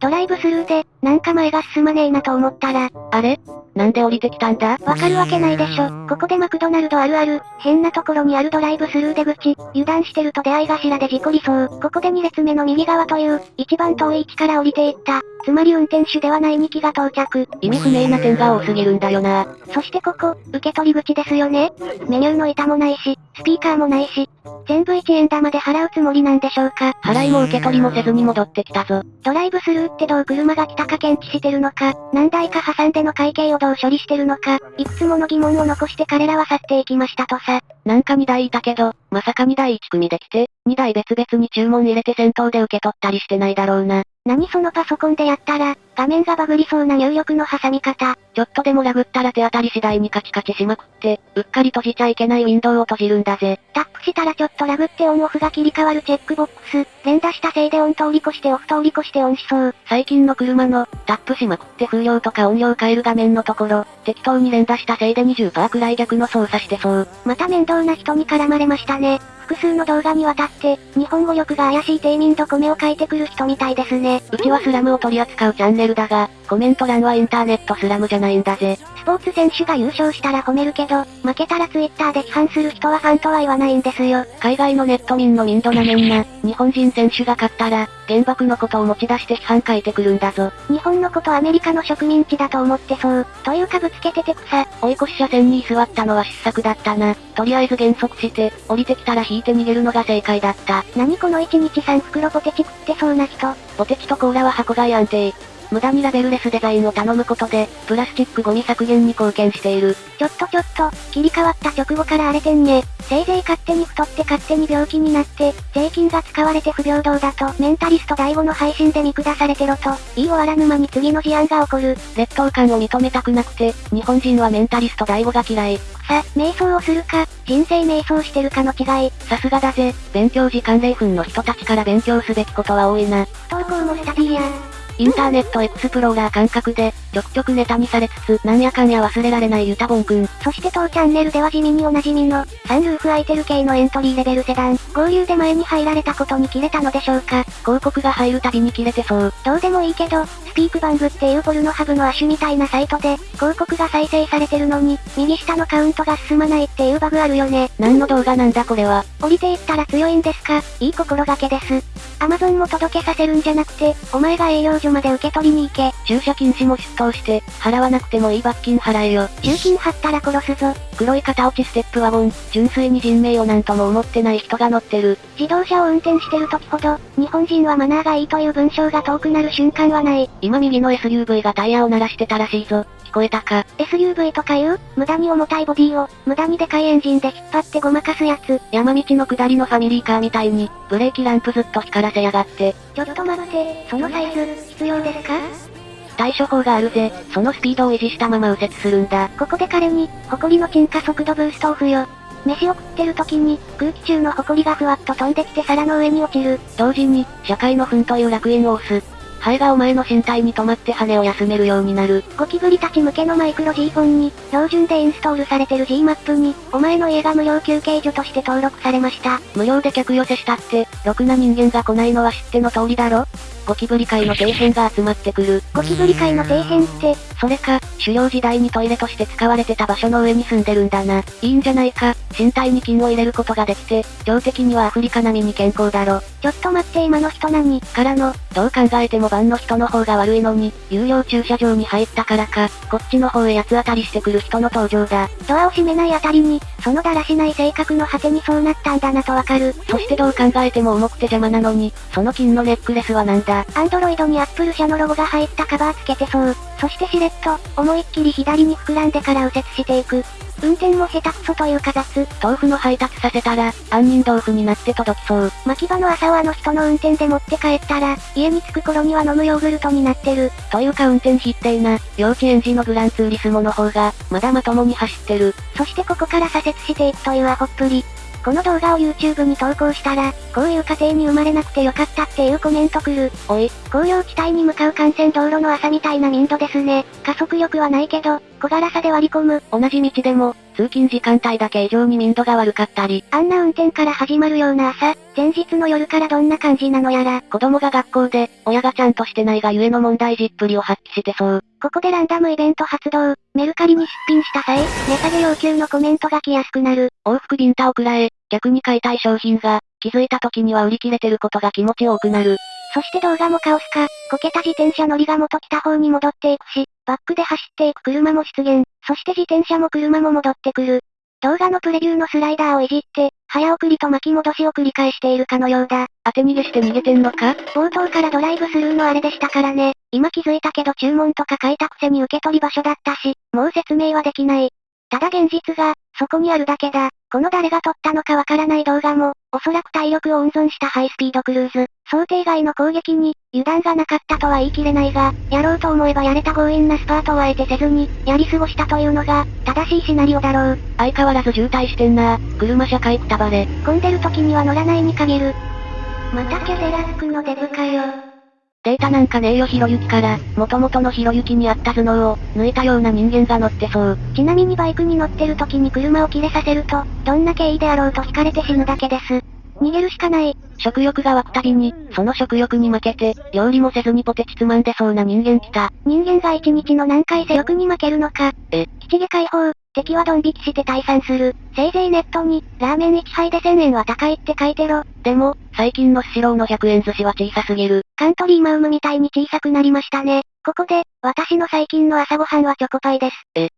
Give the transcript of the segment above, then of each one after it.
ドライブスルーで、なんか前が進まねえなと思ったら、あれ？なんで降りてきたんだ？わかるわけないでしょ。ここでマクドナルドあるある、変なところにあるドライブスルー出口、油断してると出会い頭で事故りそう。ここで2列目の右側という、一番遠い位置から降りていった。つまり運転手ではない2機が到着。意味不明な点が多すぎるんだよな。そしてここ、受け取り口ですよね。メニューの板もないし、スピーカーもないし、全部1円玉で払うつもりなんでしょうか。払いも受け取りもせずに戻ってきたぞ。ドライブスルーってどう車が来たか検知してるのか、何台か挟んでの会計をどう処理してるのか、いくつもの疑問を残して彼らは去っていきましたとさ。なんか2台いたけど、まさか2台1組で来て、2台別々に注文入れて先頭で受け取ったりしてないだろうな。何そのパソコンでやったら、画面がバグりそうな入力の挟み方。ちょっとでもラグったら手当たり次第にカチカチしまくって、うっかり閉じちゃいけないウィンドウを閉じるんだぜ。タップしたらちょっとラグってオンオフが切り替わるチェックボックス。連打したせいでオン通り越してオフ通り越してオンしそう。最近の車の、タップしまくって風量とか音量変える画面のところ、適当に連打したせいで20%くらい逆の操作してそう。また面倒な人に絡まれましたね。複数の動画にわたって、日本語力が怪しい低民度米を書いてくる人みたいですね。うちはスラムを取り扱うチャンネルだが、コメント欄はインターネットスラムじゃないんだぜ。スポーツ選手が優勝したら褒めるけど、負けたらツイッターで批判する人はファンとは言わないんですよ。海外のネット民の民度なめんな、日本人選手が勝ったら、原爆のことを持ち出して批判書いてくるんだぞ。日本のことアメリカの植民地だと思ってそう。というかぶつけてて草。追い越し車線に居座ったのは失策だったな。とりあえず減速して、降りてきたら引いて逃げるのが正解だった。何この1日3袋ポテチ食ってそうな人。ポテチとコーラは箱買い安定。無駄にラベルレスデザインを頼むことで、プラスチックゴミ削減に貢献している。ちょっとちょっと、切り替わった直後から荒れてんね。せいぜい勝手に太って勝手に病気になって、税金が使われて不平等だと、メンタリスト第5の配信で見下されてろと、言い終わらぬ間に次の事案が起こる。劣等感を認めたくなくて、日本人はメンタリスト第5が嫌い。さ、瞑想をするか、人生瞑想してるかの違い。さすがだぜ、勉強時間0分の人たちから勉強すべきことは多いな。不登校もスタディや。インターネットエクスプローラー感覚で、ちょくちょくネタにされつつ、なんやかんや忘れられないユタボンくん。そして当チャンネルでは地味におなじみの、サンルーフ空いてる系のエントリーレベルセダン。合流で前に入られたことに切れたのでしょうか。広告が入るたびに切れてそう。どうでもいいけど、スピークバングっていうポルノハブの亜種みたいなサイトで、広告が再生されてるのに、右下のカウントが進まないっていうバグあるよね。何の動画なんだこれは。降りていったら強いんですかいい心がけです。アマゾンも届けさせるんじゃなくて、お前が営業所まで受け取りに行け。駐車禁止も出頭して、払わなくてもいい罰金払えよ。集金貼ったら殺すぞ。黒い片落ちステップワゴン、純粋に人命をなんとも思ってない人が乗ってる。自動車を運転してる時ほど、日本人はマナーがいいという文章が遠くなる瞬間はない。今右の SUV がタイヤを鳴らしてたらしいぞ。聞こえたか SUV とかいう？無駄に重たいボディを、無駄にでかいエンジンで引っ張ってごまかすやつ。山道の下りのファミリーカーみたいに、ブレーキランプずっと光らせやがって。ちょっと待って、そのサイズ、必要ですか？対処法があるぜ。そのスピードを維持したまま右折するんだ。ここで彼に、埃の沈下速度ブーストオフよ。飯を食ってる時に、空気中の埃がふわっと飛んできて皿の上に落ちる。同時に、社会の糞という楽園を押す。ハエがお前の身体に止まって羽を休めるようになる。ゴキブリたち向けのマイクロ G フォンに、標準でインストールされてる G マップに、お前の家が無料休憩所として登録されました。無料で客寄せしたって、ろくな人間が来ないのは知っての通りだろ？ゴキブリ界の底辺が集まってくる。ゴキブリ界の底辺って、それか、狩猟時代にトイレとして使われてた場所の上に住んでるんだな。いいんじゃないか、身体に菌を入れることができて、量的にはアフリカ並みに健康だろ。ちょっと待って今の人何？からの、どう考えても番の人の方が悪いのに、有料駐車場に入ったからか、こっちの方へ八つ当たりしてくる人の登場だ。ドアを閉めないあたりに、そのだらしない性格の果てにそうなったんだなとわかる。そしてどう考えても重くて邪魔なのに、その金のネックレスはなんだアンドロイドにアップル社のロゴが入ったカバーつけてそう。そしてしれっと、思いっきり左に膨らんでから右折していく。運転も下手くそというか雑。豆腐の配達させたら、杏仁豆腐になって届きそう。巻き場の朝をあの人の運転で持って帰ったら、家に着く頃には飲むヨーグルトになってる。というか運転必定な、幼稚園児のグランツーリスモの方が、まだまともに走ってる。そしてここから左折していくというアホっぷり。この動画を YouTube に投稿したら、こういう家庭に生まれなくてよかったっていうコメント来る。おい、工業地帯に向かう幹線道路の朝みたいな民度ですね。加速力はないけど、小柄さで割り込む。同じ道でも、通勤時間帯だけ異常に民度が悪かったり。あんな運転から始まるような朝、前日の夜からどんな感じなのやら。子供が学校で、親がちゃんとしてないがゆえの問題児っぷりを発揮してそう。ここでランダムイベント発動。メルカリに出品した際、値下げ要求のコメントが来やすくなる。往復ビンタを食らえ、逆に買いたい商品が、気づいた時には売り切れてることが気持ち多くなる。そして動画もカオスか、こけた自転車乗りが元来た方に戻っていくし、バックで走っていく車も出現。そして自転車も車も戻ってくる。動画のプレビューのスライダーをいじって、早送りと巻き戻しを繰り返しているかのようだ。当て逃げして逃げてんのか？冒頭からドライブスルーのあれでしたからね。今気づいたけど注文とか書いたくせに受け取り場所だったし、もう説明はできない。ただ現実が、そこにあるだけだ。この誰が撮ったのかわからない動画も、おそらく体力を温存したハイスピードクルーズ、想定外の攻撃に、油断がなかったとは言い切れないが、やろうと思えばやれた強引なスパートをあえてせずに、やり過ごしたというのが、正しいシナリオだろう。相変わらず渋滞してんな車社会くたばれ。混んでる時には乗らないに限る。またキャデラックのデブかよ。データなんかねえよひろゆきから、元々のひろゆきにあった頭脳を、抜いたような人間が乗ってそう。ちなみにバイクに乗ってる時に車を切れさせると、どんな経緯であろうと惹かれて死ぬだけです。逃げるしかない。食欲が湧くたびに、その食欲に負けて、料理もせずにポテチつまんでそうな人間来た。人間が一日の何回性欲に負けるのか。え。基地下解放、敵はドン引きして退散する。せいぜいネットに、ラーメン1杯で1000円は高いって書いてろ。でも、最近のスシローの100円寿司は小さすぎる。カントリーマウムみたいに小さくなりましたね。ここで、私の最近の朝ごはんはチョコパイです。え、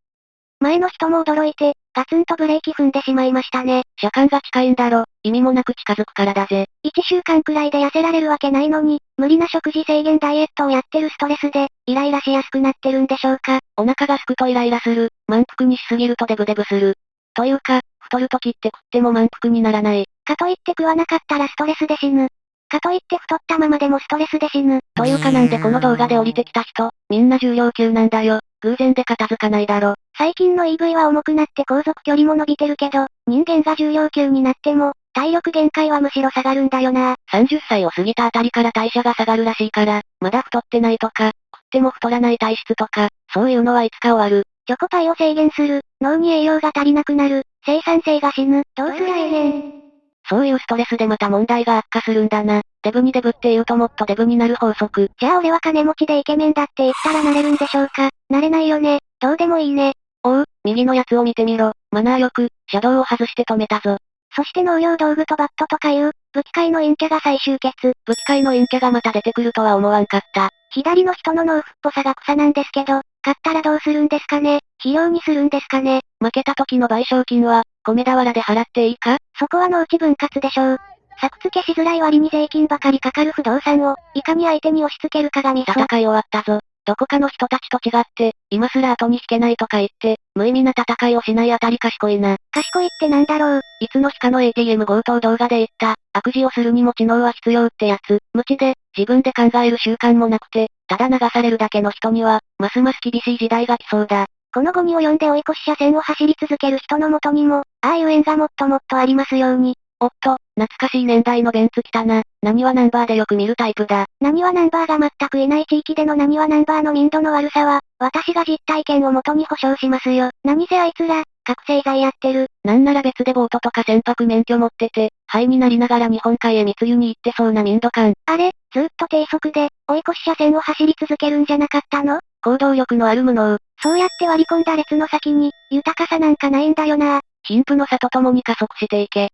前の人も驚いて、ガツンとブレーキ踏んでしまいましたね。車間が近いんだろ。意味もなく近づくからだぜ。1週間くらいで痩せられるわけないのに、無理な食事制限ダイエットをやってるストレスで、イライラしやすくなってるんでしょうか。お腹がすくとイライラする。満腹にしすぎるとデブデブする。というか、太る時って食っても満腹にならない。かといって食わなかったらストレスで死ぬ。かといって太ったままでもストレスで死ぬ。というかなんでこの動画で降りてきた人、みんな重量級なんだよ。偶然で片付かないだろ。最近の EV は重くなって航続距離も伸びてるけど、人間が重量級になっても、体力限界はむしろ下がるんだよな。30歳を過ぎたあたりから代謝が下がるらしいから、まだ太ってないとか、食っても太らない体質とか、そういうのはいつか終わる。チョコパイを制限する、脳に栄養が足りなくなる、生産性が死ぬ、どうすりゃええねん。そういうストレスでまた問題が悪化するんだな。デブにデブって言うともっとデブになる法則。じゃあ俺は金持ちでイケメンだって言ったらなれるんでしょうかなれないよね。どうでもいいね。おう、右のやつを見てみろ。マナーよく、車道を外して止めたぞ。そして農業道具とバットとかいう、武器界の陰キャが再集結。武器界の陰キャがまた出てくるとは思わんかった。左の人の農夫っぽさが草なんですけど、勝ったらどうするんですかね？費用にするんですかね？負けた時の賠償金は、米俵で払っていいか？そこは農地分割でしょう。作付けしづらい割に税金ばかりかかる不動産を、いかに相手に押し付けるかがミソ。戦い終わったぞ。どこかの人たちと違って、今すら後に引けないとか言って、無意味な戦いをしないあたり賢いな。賢いってなんだろう。いつの日かの ATM 強盗動画で言った、悪事をするにも知能は必要ってやつ。無知で、自分で考える習慣もなくて、ただ流されるだけの人には、ますます厳しい時代が来そうだ。このゴミを読んで追い越し車線を走り続ける人のもとにも、ああいう縁がもっともっとありますように。おっと、懐かしい年代のベンツ来たな。何はナンバーでよく見るタイプだ。何はナンバーが全くいない地域での何はナンバーの民度の悪さは、私が実体験をもとに保証しますよ。何せあいつら、覚醒剤やってる。なんなら別でボートとか船舶免許持ってて、灰になりながら日本海へ密輸に行ってそうな民度感。あれ、ずっと低速で、追い越し車線を走り続けるんじゃなかったの？行動力のある無能。そうやって割り込んだ列の先に、豊かさなんかないんだよな。貧富の差と共に加速していけ。